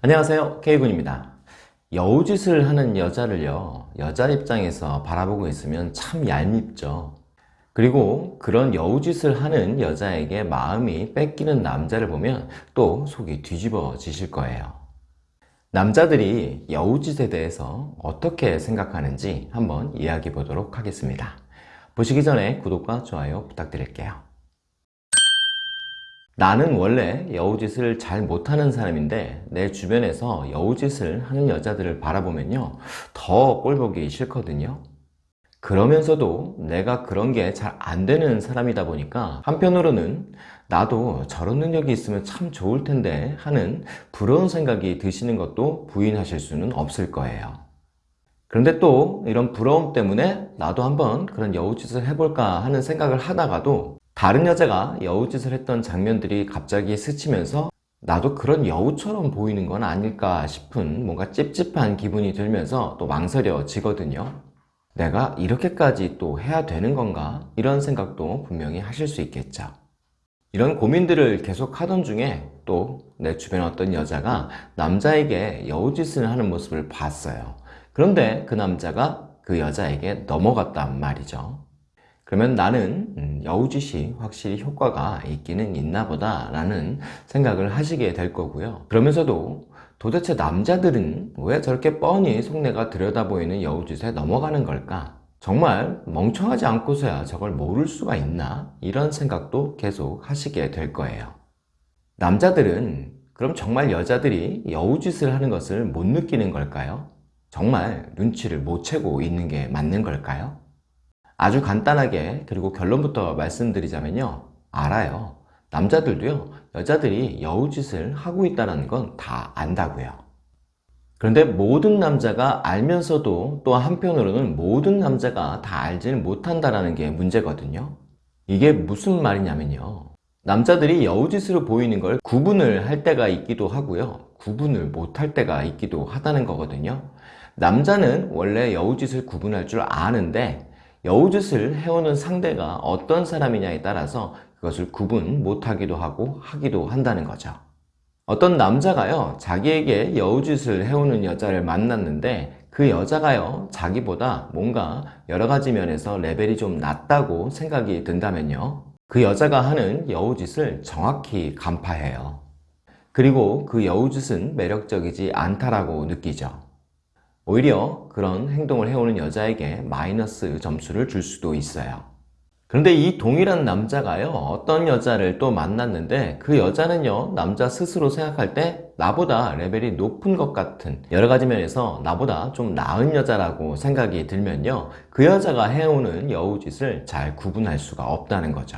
안녕하세요. K군입니다. 여우짓을 하는 여자를요 여자 입장에서 바라보고 있으면 참 얄밉죠. 그리고 그런 여우짓을 하는 여자에게 마음이 뺏기는 남자를 보면 또 속이 뒤집어지실 거예요. 남자들이 여우짓에 대해서 어떻게 생각하는지 한번 이야기 보도록 하겠습니다. 보시기 전에 구독과 좋아요 부탁드릴게요 나는 원래 여우짓을 잘 못하는 사람인데 내 주변에서 여우짓을 하는 여자들을 바라보면요 더 꼴보기 싫거든요. 그러면서도 내가 그런 게 잘 안 되는 사람이다 보니까 한편으로는 나도 저런 능력이 있으면 참 좋을 텐데 하는 부러운 생각이 드시는 것도 부인하실 수는 없을 거예요. 그런데 또 이런 부러움 때문에 나도 한번 그런 여우짓을 해볼까 하는 생각을 하다가도 다른 여자가 여우짓을 했던 장면들이 갑자기 스치면서 나도 그런 여우처럼 보이는 건 아닐까 싶은 뭔가 찝찝한 기분이 들면서 또 망설여지거든요. 내가 이렇게까지 또 해야 되는 건가? 이런 생각도 분명히 하실 수 있겠죠. 이런 고민들을 계속 하던 중에 또 내 주변 어떤 여자가 남자에게 여우짓을 하는 모습을 봤어요. 그런데 그 남자가 그 여자에게 넘어갔단 말이죠. 그러면 나는 음, 여우짓이 확실히 효과가 있기는 있나 보다 라는 생각을 하시게 될 거고요 그러면서도 도대체 남자들은 왜 저렇게 뻔히 속내가 들여다보이는 여우짓에 넘어가는 걸까? 정말 멍청하지 않고서야 저걸 모를 수가 있나? 이런 생각도 계속 하시게 될 거예요 남자들은 그럼 정말 여자들이 여우짓을 하는 것을 못 느끼는 걸까요? 정말 눈치를 못 채고 있는 게 맞는 걸까요? 아주 간단하게 그리고 결론부터 말씀드리자면요. 알아요. 남자들도요 여자들이 여우짓을 하고 있다는 건 다 안다고요. 그런데 모든 남자가 알면서도 또 한편으로는 모든 남자가 다 알지는 못한다는 게 문제거든요. 이게 무슨 말이냐면요. 남자들이 여우짓으로 보이는 걸 구분을 할 때가 있기도 하고요. 구분을 못할 때가 있기도 하다는 거거든요. 남자는 원래 여우짓을 구분할 줄 아는데 여우짓을 해오는 상대가 어떤 사람이냐에 따라서 그것을 구분 못하기도 하고 하기도 한다는 거죠. 어떤 남자가요 자기에게 여우짓을 해오는 여자를 만났는데 그 여자가요 자기보다 뭔가 여러가지 면에서 레벨이 좀 낮다고 생각이 든다면요. 그 여자가 하는 여우짓을 정확히 간파해요. 그리고 그 여우짓은 매력적이지 않다라고 느끼죠 오히려 그런 행동을 해오는 여자에게 마이너스 점수를 줄 수도 있어요. 그런데 이 동일한 남자가요 어떤 여자를 또 만났는데 그 여자는요 남자 스스로 생각할 때 나보다 레벨이 높은 것 같은 여러 가지 면에서 나보다 좀 나은 여자라고 생각이 들면요 그 여자가 해오는 여우짓을 잘 구분할 수가 없다는 거죠.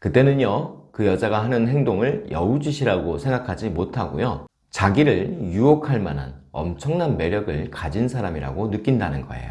그때는요 그 여자가 하는 행동을 여우짓이라고 생각하지 못하고요 자기를 유혹할 만한 엄청난 매력을 가진 사람이라고 느낀다는 거예요.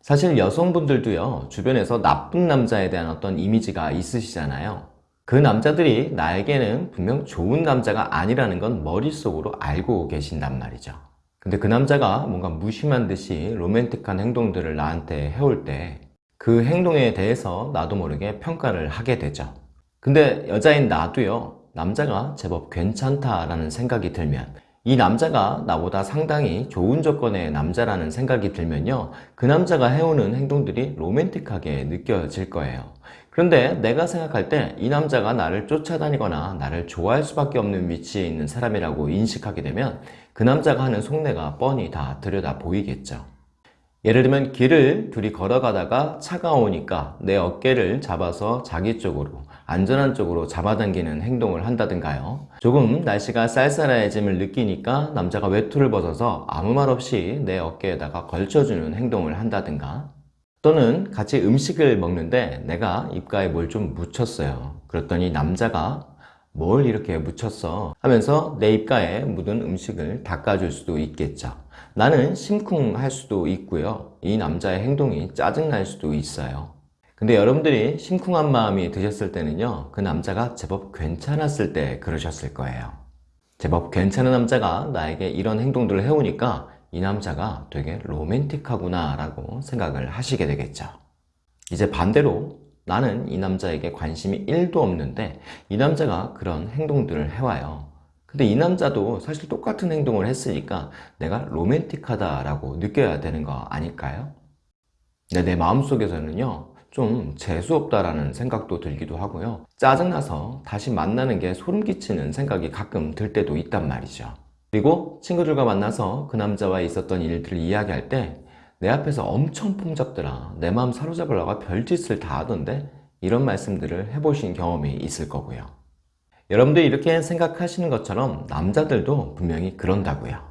사실 여성분들도요 주변에서 나쁜 남자에 대한 어떤 이미지가 있으시잖아요. 그 남자들이 나에게는 분명 좋은 남자가 아니라는 건 머릿속으로 알고 계신단 말이죠. 근데 그 남자가 뭔가 무심한 듯이 로맨틱한 행동들을 나한테 해올 때 그 행동에 대해서 나도 모르게 평가를 하게 되죠. 근데 여자인 나도요 남자가 제법 괜찮다라는 생각이 들면 이 남자가 나보다 상당히 좋은 조건의 남자라는 생각이 들면요. 그 남자가 해오는 행동들이 로맨틱하게 느껴질 거예요. 그런데 내가 생각할 때 이 남자가 나를 쫓아다니거나 나를 좋아할 수밖에 없는 위치에 있는 사람이라고 인식하게 되면 그 남자가 하는 속내가 뻔히 다 들여다 보이겠죠 예를 들면 길을 둘이 걸어가다가 차가 오니까 내 어깨를 잡아서 자기 쪽으로 안전한 쪽으로 잡아당기는 행동을 한다든가요? 조금 날씨가 쌀쌀해짐을 느끼니까 남자가 외투를 벗어서 아무 말 없이 내 어깨에다가 걸쳐주는 행동을 한다든가? 또는 같이 음식을 먹는데 내가 입가에 뭘 좀 묻혔어요. 그랬더니 남자가 뭘 이렇게 묻혔어? 하면서 내 입가에 묻은 음식을 닦아줄 수도 있겠죠 나는 심쿵할 수도 있고요. 이 남자의 행동이 짜증날 수도 있어요. 근데 여러분들이 심쿵한 마음이 드셨을 때는요 그 남자가 제법 괜찮았을 때 그러셨을 거예요. 제법 괜찮은 남자가 나에게 이런 행동들을 해오니까 이 남자가 되게 로맨틱하구나 라고 생각을 하시게 되겠죠. 이제 반대로 나는 이 남자에게 관심이 1도 없는데 이 남자가 그런 행동들을 해와요 근데 이 남자도 사실 똑같은 행동을 했으니까 내가 로맨틱하다라고 느껴야 되는 거 아닐까요? 네, 내 마음속에서는요 좀 재수없다라는 생각도 들기도 하고요. 짜증나서 다시 만나는 게 소름 끼치는 생각이 가끔 들 때도 있단 말이죠. 그리고 친구들과 만나서 그 남자와 있었던 일들을 이야기할 때 내 앞에서 엄청 폼잡더라. 내 마음 사로잡으려고 별짓을 다 하던데? 이런 말씀들을 해보신 경험이 있을 거고요 여러분들 이렇게 생각하시는 것처럼 남자들도 분명히 그런다고요.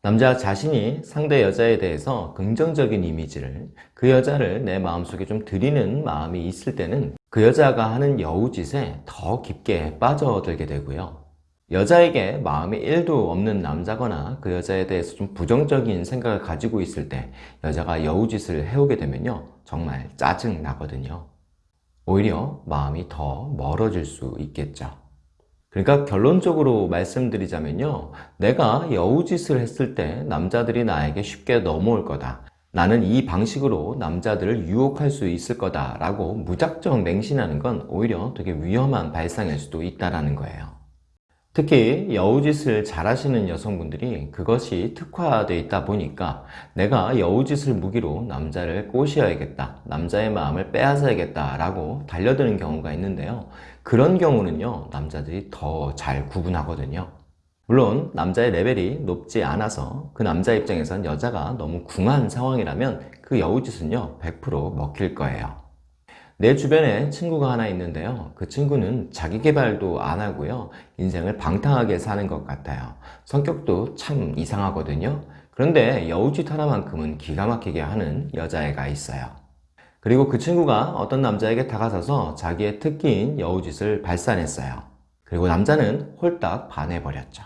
남자 자신이 상대 여자에 대해서 긍정적인 이미지를 그 여자를 내 마음속에 좀 들이는 마음이 있을 때는 그 여자가 하는 여우짓에 더 깊게 빠져들게 되고요. 여자에게 마음이 1도 없는 남자거나 그 여자에 대해서 좀 부정적인 생각을 가지고 있을 때 여자가 여우짓을 해오게 되면요 정말 짜증 나거든요. 오히려 마음이 더 멀어질 수 있겠죠 그러니까 결론적으로 말씀드리자면요. 내가 여우짓을 했을 때 남자들이 나에게 쉽게 넘어올 거다. 나는 이 방식으로 남자들을 유혹할 수 있을 거다 라고 무작정 맹신하는 건 오히려 되게 위험한 발상일 수도 있다는 거예요 특히 여우짓을 잘 하시는 여성분들이 그것이 특화되어 있다 보니까 내가 여우짓을 무기로 남자를 꼬셔야겠다 남자의 마음을 빼앗아야겠다 라고 달려드는 경우가 있는데요. 그런 경우는요 남자들이 더 잘 구분하거든요. 물론 남자의 레벨이 높지 않아서 그 남자 입장에선 여자가 너무 궁한 상황이라면 그 여우짓은요 100% 먹힐 거예요 내 주변에 친구가 하나 있는데요. 그 친구는 자기 개발도 안 하고요. 인생을 방탕하게 사는 것 같아요. 성격도 참 이상하거든요. 그런데 여우짓 하나만큼은 기가 막히게 하는 여자애가 있어요. 그리고 그 친구가 어떤 남자에게 다가서서 자기의 특기인 여우짓을 발산했어요. 그리고 남자는 홀딱 반해버렸죠.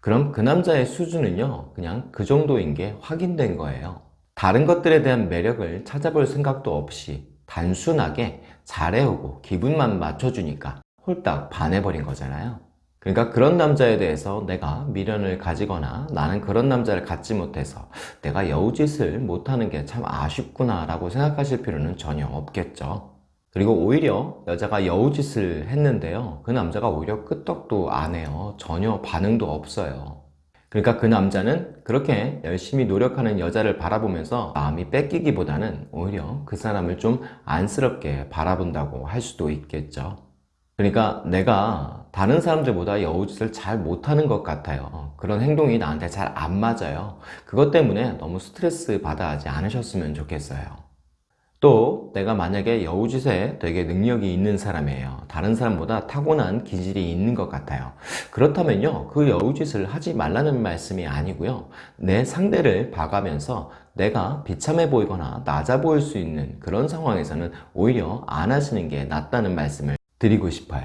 그럼 그 남자의 수준은요 그냥 그 정도인 게 확인된 거예요. 다른 것들에 대한 매력을 찾아볼 생각도 없이 단순하게 잘해오고 기분만 맞춰주니까 홀딱 반해버린 거잖아요. 그러니까 그런 남자에 대해서 내가 미련을 가지거나 나는 그런 남자를 갖지 못해서 내가 여우짓을 못하는 게 참 아쉽구나 라고 생각하실 필요는 전혀 없겠죠. 그리고 오히려 여자가 여우짓을 했는데요. 그 남자가 오히려 끄떡도 안 해요. 전혀 반응도 없어요 그러니까 그 남자는 그렇게 열심히 노력하는 여자를 바라보면서 마음이 뺏기기보다는 오히려 그 사람을 좀 안쓰럽게 바라본다고 할 수도 있겠죠. 그러니까 내가 다른 사람들보다 여우짓을 잘 못하는 것 같아요. 그런 행동이 나한테 잘 안 맞아요. 그것 때문에 너무 스트레스 받아 하지 않으셨으면 좋겠어요 또 내가 만약에 여우짓에 되게 능력이 있는 사람이에요. 다른 사람보다 타고난 기질이 있는 것 같아요. 그렇다면요 그 여우짓을 하지 말라는 말씀이 아니고요. 내 상대를 봐가면서 내가 비참해 보이거나 낮아 보일 수 있는 그런 상황에서는 오히려 안 하시는 게 낫다는 말씀을 드리고 싶어요.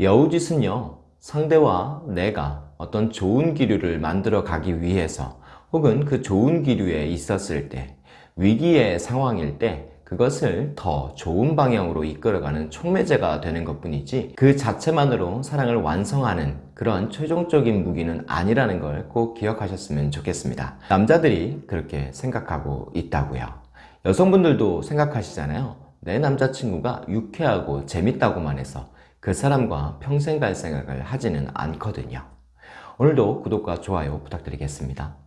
여우짓은요 상대와 내가 어떤 좋은 기류를 만들어 가기 위해서 혹은 그 좋은 기류에 있었을 때 위기의 상황일 때 그것을 더 좋은 방향으로 이끌어가는 촉매제가 되는 것 뿐이지 그 자체만으로 사랑을 완성하는 그런 최종적인 무기는 아니라는 걸 꼭 기억하셨으면 좋겠습니다. 남자들이 그렇게 생각하고 있다고요. 여성분들도 생각하시잖아요. 내 남자친구가 유쾌하고 재밌다고만 해서 그 사람과 평생 갈 생각을 하지는 않거든요. 오늘도 구독과 좋아요 부탁드리겠습니다